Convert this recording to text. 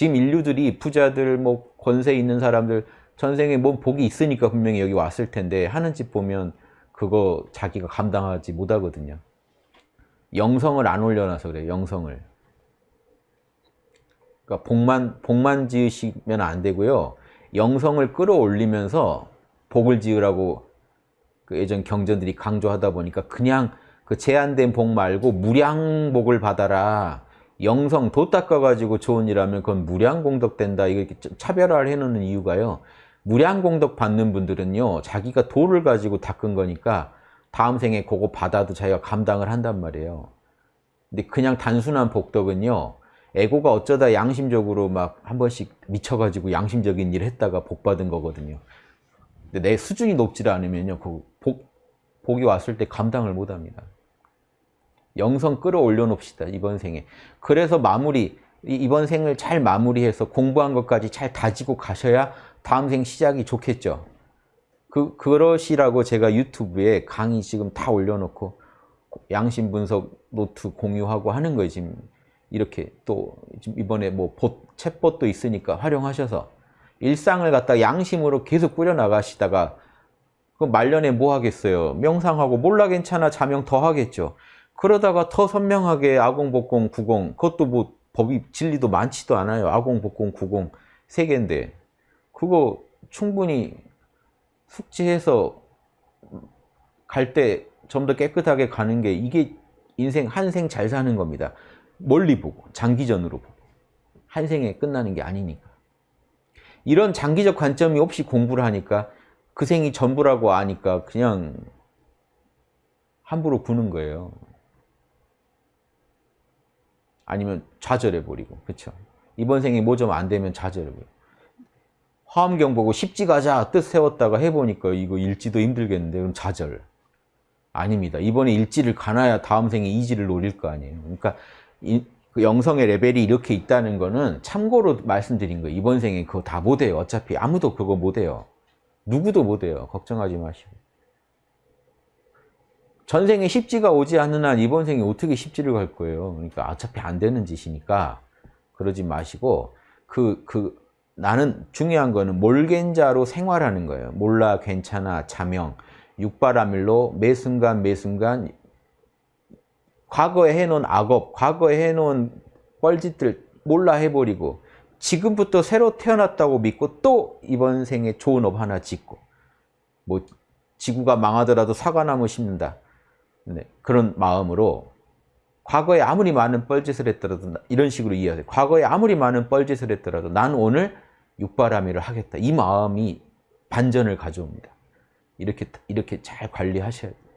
지금 인류들이 부자들 뭐 권세 있는 사람들 전생에 뭐 복이 있으니까 분명히 여기 왔을 텐데 하는 짓 보면 그거 자기가 감당하지 못하거든요. 영성을 안 올려놔서 그래요. 영성을. 그러니까 복만 복만 지으시면 안 되고요. 영성을 끌어올리면서 복을 지으라고 그 예전 경전들이 강조하다 보니까 그냥 그 제한된 복 말고 무량복을 받아라. 영성 도 닦아가지고 좋은 일 하면 그건 무량공덕 된다. 이렇게 차별화를 해놓는 이유가요. 무량공덕 받는 분들은요. 자기가 도를 가지고 닦은 거니까 다음 생에 그거 받아도 자기가 감당을 한단 말이에요. 근데 그냥 단순한 복덕은요. 에고가 어쩌다 양심적으로 막 한 번씩 미쳐가지고 양심적인 일을 했다가 복 받은 거거든요. 근데 내 수준이 높지 않으면요. 그 복, 복이 왔을 때 감당을 못 합니다. 영성 끌어올려 놓읍시다. 이번 생에. 그래서 마무리, 이번 생을 잘 마무리해서 공부한 것까지 잘 다지고 가셔야 다음 생 시작이 좋겠죠. 그, 그러시라고 제가 유튜브에 강의 지금 다 올려놓고 양심 분석 노트 공유하고 하는 거예요. 지금 이렇게 또 이번에 뭐 봇, 챗봇도 있으니까 활용하셔서 일상을 갖다 양심으로 계속 꾸려나가시다가 그 말년에 뭐 하겠어요? 명상하고 몰라 괜찮아 자명 더 하겠죠. 그러다가 더 선명하게 아공복공 구공 그것도 뭐 법이 진리도 많지도 않아요. 아공복공 구공 세 개인데 그거 충분히 숙지해서 갈 때 좀 더 깨끗하게 가는 게 이게 인생 한 생 잘 사는 겁니다. 멀리 보고 장기전으로 보고 한 생에 끝나는 게 아니니까 이런 장기적 관점이 없이 공부를 하니까 그 생이 전부라고 아니까 그냥 함부로 구는 거예요. 아니면 좌절해버리고 그렇죠. 이번 생에 뭐 좀 안 되면 좌절해버리고 화엄경 보고 십지 가자 뜻 세웠다가 해보니까 이거 일지도 힘들겠는데 그럼 좌절 아닙니다. 이번에 일지를 가나야 다음 생에 이지를 노릴 거 아니에요. 그러니까 이, 그 영성의 레벨이 이렇게 있다는 거는 참고로 말씀드린 거예요. 이번 생에 그거 다 못해요. 어차피 아무도 그거 못해요. 누구도 못해요. 걱정하지 마시고. 전생에 십지가 오지 않는 한 이번 생에 어떻게 십지를 갈 거예요. 그러니까 어차피 안 되는 짓이니까 그러지 마시고 그, 그 나는 중요한 거는 몰겐자로 생활하는 거예요. 몰라 괜찮아 자명 육바라밀로 매 순간 매 순간 과거에 해놓은 악업, 과거에 해놓은 뻘짓들 몰라 해버리고 지금부터 새로 태어났다고 믿고 또 이번 생에 좋은 업 하나 짓고 뭐 지구가 망하더라도 사과나무 심는다. 네, 그런 마음으로 과거에 아무리 많은 뻘짓을 했더라도 이런 식으로 이해하세요. 과거에 아무리 많은 뻘짓을 했더라도 난 오늘 육바라밀을 하겠다. 이 마음이 반전을 가져옵니다. 이렇게 이렇게 잘 관리하셔야 돼요.